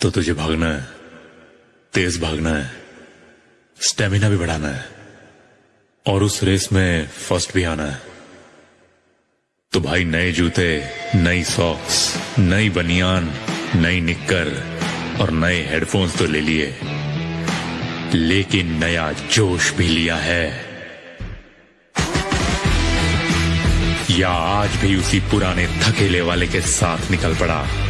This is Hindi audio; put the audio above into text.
तो तुझे भागना है, तेज भागना है, स्टेमिना भी बढ़ाना है, और उस रेस में फ़र्स्ट भी आना है। तो भाई, नए जूते, नई सॉक्स नई बनियान, नई निक्कर, और नए हेडफोन्स तो ले लिए। लेकिन नया जोश भी लिया है। या आज भी उसी पुराने थकेले वाले के साथ निकल पड़ा।